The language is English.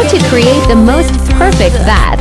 How to create the most perfect bath.